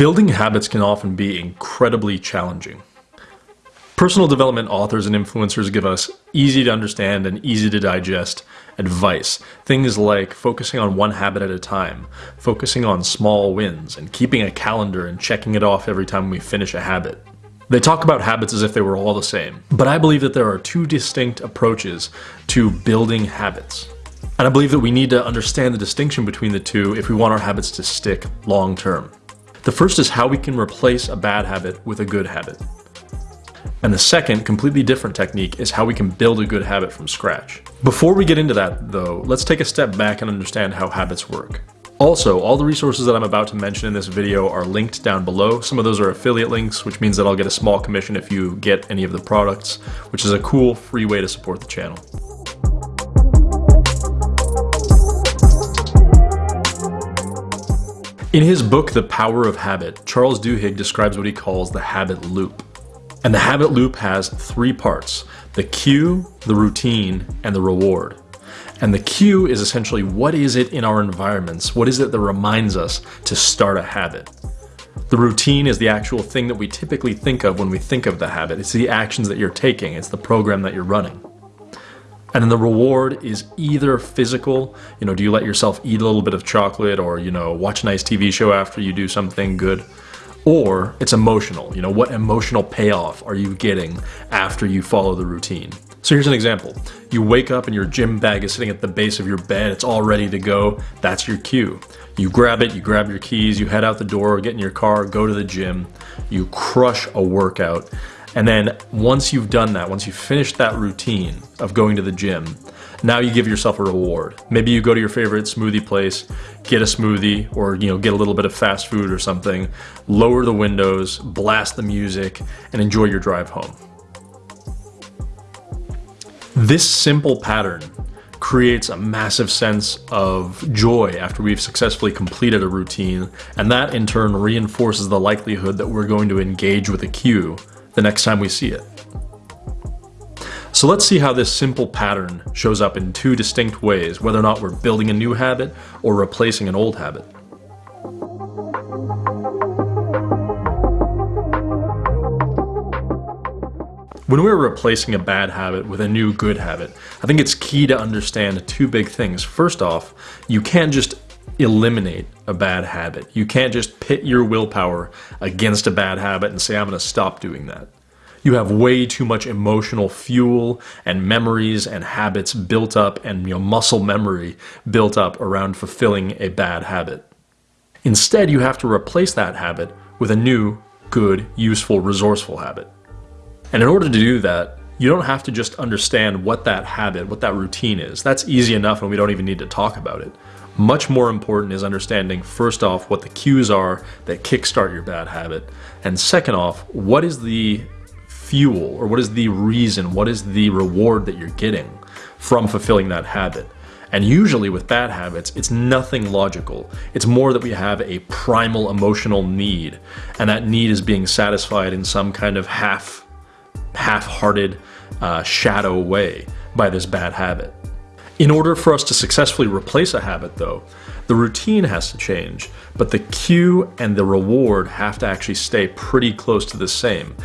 Building habits can often be incredibly challenging. Personal development authors and influencers give us easy to understand and easy to digest advice. Things like focusing on one habit at a time, focusing on small wins, and keeping a calendar and checking it off every time we finish a habit. They talk about habits as if they were all the same, but I believe that there are two distinct approaches to building habits. And I believe that we need to understand the distinction between the two if we want our habits to stick long term. The first is how we can replace a bad habit with a good habit. And the second, completely different technique is how we can build a good habit from scratch. Before we get into that though, let's take a step back and understand how habits work. Also, all the resources that I'm about to mention in this video are linked down below. Some of those are affiliate links, which means that I'll get a small commission if you get any of the products, which is a cool free way to support the channel. In his book, The Power of Habit, Charles Duhigg describes what he calls the habit loop. And the habit loop has three parts, the cue, the routine, and the reward. And the cue is essentially what is it in our environments? What is it that reminds us to start a habit? The routine is the actual thing that we typically think of when we think of the habit. It's the actions that you're taking. It's the program that you're running. And then the reward is either physical, you know, do you let yourself eat a little bit of chocolate or, you know, watch a nice TV show after you do something good? or it's emotional. You know, what emotional payoff are you getting after you follow the routine? So here's an example. You wake up and your gym bag is sitting at the base of your bed. It's all ready to go. That's your cue. You grab it, you grab your keys, you head out the door, get in your car, go to the gym. You crush a workout. And then once you've done that, once you've finished that routine of going to the gym, now you give yourself a reward. Maybe you go to your favorite smoothie place, get a smoothie, or you know, get a little bit of fast food or something, lower the windows, blast the music, and enjoy your drive home. This simple pattern creates a massive sense of joy after we've successfully completed a routine, and that in turn reinforces the likelihood that we're going to engage with a cue the next time we see it. So let's see how this simple pattern shows up in two distinct ways, whether or not we're building a new habit or replacing an old habit. When we're replacing a bad habit with a new good habit, I think it's key to understand two big things. First off, you can't just eliminate a bad habit. You can't just pit your willpower against a bad habit and say, I'm going to stop doing that. You have way too much emotional fuel and memories and habits built up and you know, muscle memory built up around fulfilling a bad habit. Instead, you have to replace that habit with a new, good, useful, resourceful habit. And in order to do that, you don't have to just understand what that habit, what that routine is. That's easy enough and we don't even need to talk about it. Much more important is understanding, first off, what the cues are that kickstart your bad habit. And second off, what is the fuel or what is the reason, what is the reward that you're getting from fulfilling that habit. And usually with bad habits, it's nothing logical. It's more that we have a primal emotional need, and that need is being satisfied in some kind of half, half-hearted uh, shadow way by this bad habit. In order for us to successfully replace a habit though, the routine has to change, but the cue and the reward have to actually stay pretty close to the same.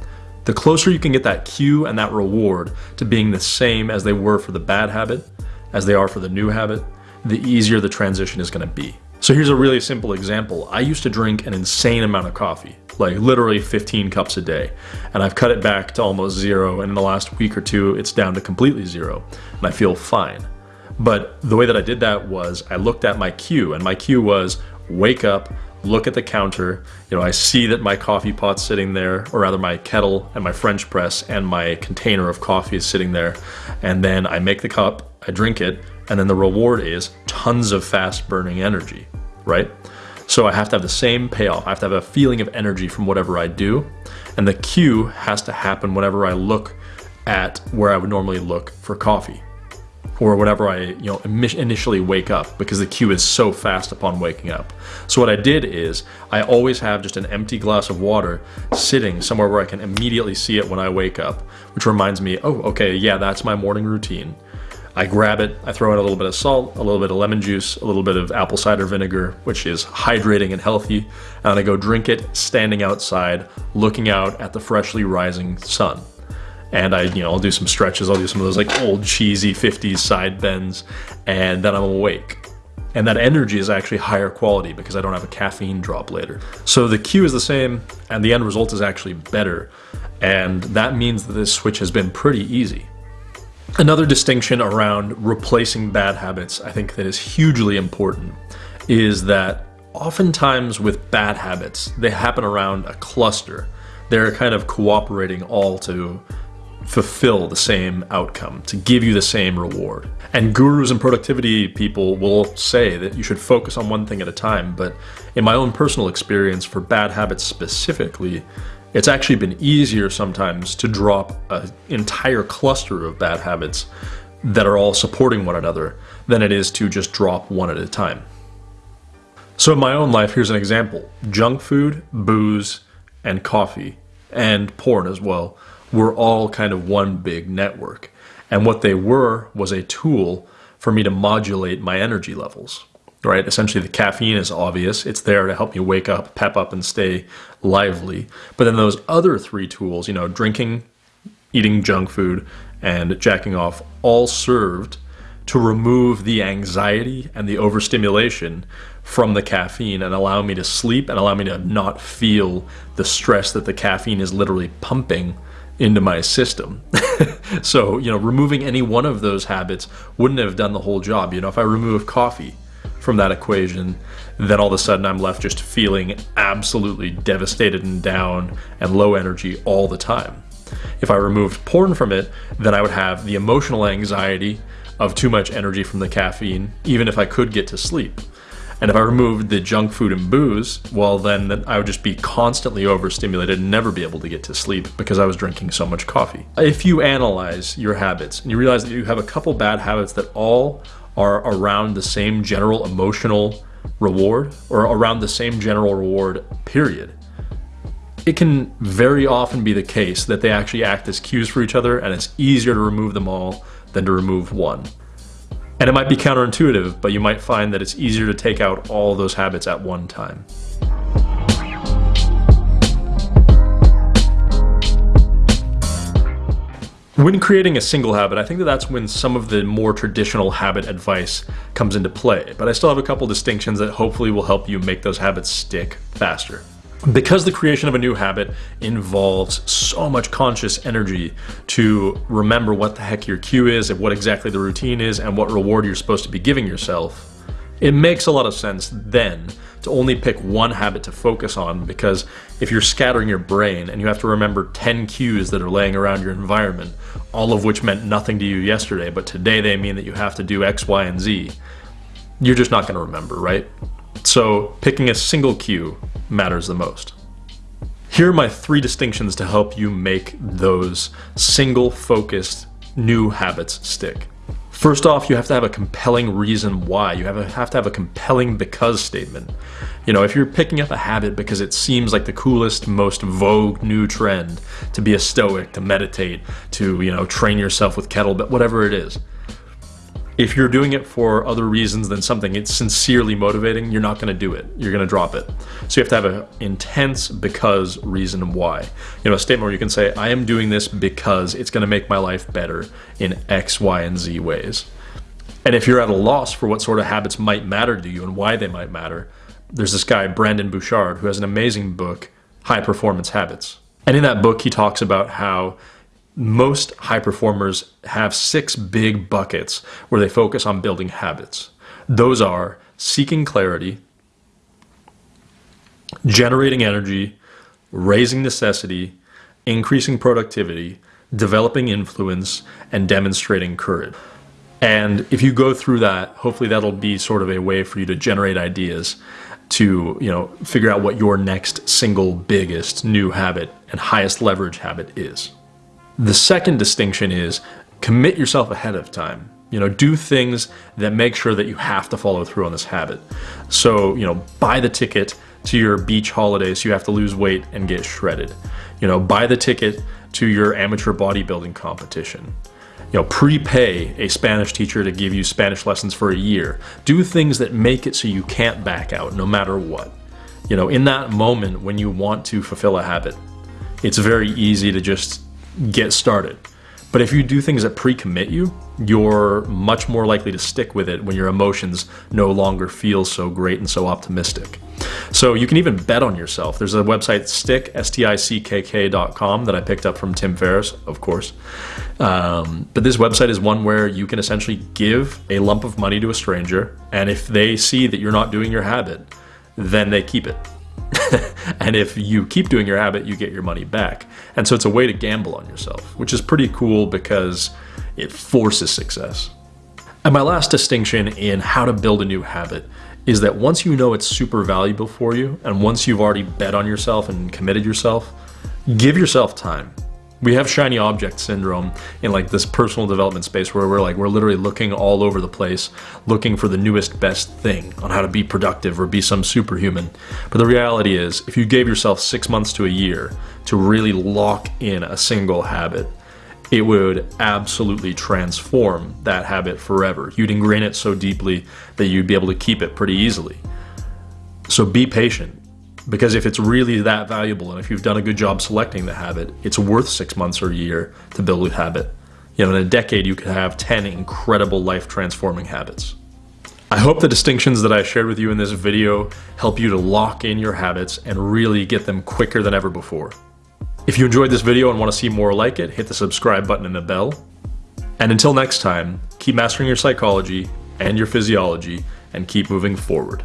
The closer you can get that cue and that reward to being the same as they were for the bad habit, as they are for the new habit, the easier the transition is gonna be. So here's a really simple example. I used to drink an insane amount of coffee, like literally 15 cups a day. And I've cut it back to almost zero. And in the last week or two, it's down to completely zero. And I feel fine. But the way that I did that was I looked at my cue and my cue was wake up, look at the counter, you know, I see that my coffee pot's sitting there, or rather my kettle and my French press and my container of coffee is sitting there. And then I make the cup, I drink it, and then the reward is tons of fast burning energy, right? So I have to have the same payoff. I have to have a feeling of energy from whatever I do. And the cue has to happen whenever I look at where I would normally look for coffee or whenever I you know initially wake up because the cue is so fast upon waking up. So what I did is I always have just an empty glass of water sitting somewhere where I can immediately see it when I wake up, which reminds me, oh, okay, yeah, that's my morning routine. I grab it, I throw in a little bit of salt, a little bit of lemon juice, a little bit of apple cider vinegar, which is hydrating and healthy, and I go drink it standing outside, looking out at the freshly rising sun. And I, you know, I'll do some stretches, I'll do some of those like old cheesy 50s side bends, and then I'm awake. And that energy is actually higher quality because I don't have a caffeine drop later. So the cue is the same, and the end result is actually better. And that means that this switch has been pretty easy. Another distinction around replacing bad habits, I think that is hugely important, is that oftentimes with bad habits, they happen around a cluster. They're kind of cooperating all to fulfill the same outcome, to give you the same reward. And gurus and productivity people will say that you should focus on one thing at a time, but in my own personal experience for bad habits specifically, it's actually been easier sometimes to drop an entire cluster of bad habits that are all supporting one another than it is to just drop one at a time. So in my own life, here's an example. Junk food, booze, and coffee, and porn as well, were all kind of one big network. And what they were was a tool for me to modulate my energy levels right? Essentially, the caffeine is obvious. It's there to help me wake up, pep up, and stay lively. But then those other three tools, you know, drinking, eating junk food, and jacking off, all served to remove the anxiety and the overstimulation from the caffeine and allow me to sleep and allow me to not feel the stress that the caffeine is literally pumping into my system. so, you know, removing any one of those habits wouldn't have done the whole job. You know, if I remove coffee, from that equation, then all of a sudden I'm left just feeling absolutely devastated and down and low energy all the time. If I removed porn from it, then I would have the emotional anxiety of too much energy from the caffeine, even if I could get to sleep. And if I removed the junk food and booze, well, then I would just be constantly overstimulated and never be able to get to sleep because I was drinking so much coffee. If you analyze your habits and you realize that you have a couple bad habits that all are around the same general emotional reward or around the same general reward, period. It can very often be the case that they actually act as cues for each other and it's easier to remove them all than to remove one. And it might be counterintuitive, but you might find that it's easier to take out all those habits at one time. When creating a single habit, I think that that's when some of the more traditional habit advice comes into play, but I still have a couple distinctions that hopefully will help you make those habits stick faster. Because the creation of a new habit involves so much conscious energy to remember what the heck your cue is and what exactly the routine is and what reward you're supposed to be giving yourself, it makes a lot of sense then to only pick one habit to focus on because if you're scattering your brain and you have to remember 10 cues that are laying around your environment, all of which meant nothing to you yesterday, but today they mean that you have to do X, Y, and Z, you're just not going to remember, right? So picking a single cue matters the most. Here are my three distinctions to help you make those single focused new habits stick. First off, you have to have a compelling reason why. You have, a, have to have a compelling because statement. You know, if you're picking up a habit because it seems like the coolest, most vogue new trend to be a stoic, to meditate, to, you know, train yourself with kettlebell, whatever it is, if you're doing it for other reasons than something it's sincerely motivating, you're not going to do it. You're going to drop it. So you have to have an intense because reason why. You know, a statement where you can say, I am doing this because it's going to make my life better in X, Y, and Z ways. And if you're at a loss for what sort of habits might matter to you and why they might matter, there's this guy, Brendon Burchard, who has an amazing book, High Performance Habits. And in that book, he talks about how most high performers have six big buckets where they focus on building habits. Those are seeking clarity, generating energy, raising necessity, increasing productivity, developing influence, and demonstrating courage. And if you go through that, hopefully that'll be sort of a way for you to generate ideas to, you know, figure out what your next single biggest new habit and highest leverage habit is. The second distinction is commit yourself ahead of time. You know, do things that make sure that you have to follow through on this habit. So, you know, buy the ticket to your beach holiday so you have to lose weight and get shredded. You know, buy the ticket to your amateur bodybuilding competition. You know, prepay a Spanish teacher to give you Spanish lessons for a year. Do things that make it so you can't back out no matter what. You know, in that moment when you want to fulfill a habit, it's very easy to just get started. But if you do things that pre-commit you, you're much more likely to stick with it when your emotions no longer feel so great and so optimistic. So you can even bet on yourself. There's a website, stick, S-T-I-C-K-K.com that I picked up from Tim Ferriss, of course. Um, but this website is one where you can essentially give a lump of money to a stranger, and if they see that you're not doing your habit, then they keep it. and if you keep doing your habit, you get your money back. And so it's a way to gamble on yourself, which is pretty cool because it forces success. And my last distinction in how to build a new habit is that once you know it's super valuable for you, and once you've already bet on yourself and committed yourself, give yourself time. We have shiny object syndrome in like this personal development space where we're like, we're literally looking all over the place, looking for the newest best thing on how to be productive or be some superhuman. But the reality is, if you gave yourself six months to a year to really lock in a single habit, it would absolutely transform that habit forever. You'd ingrain it so deeply that you'd be able to keep it pretty easily. So be patient because if it's really that valuable and if you've done a good job selecting the habit, it's worth six months or a year to build a habit. You know, in a decade, you could have 10 incredible life transforming habits. I hope the distinctions that I shared with you in this video help you to lock in your habits and really get them quicker than ever before. If you enjoyed this video and want to see more like it, hit the subscribe button and the bell. And until next time, keep mastering your psychology and your physiology and keep moving forward.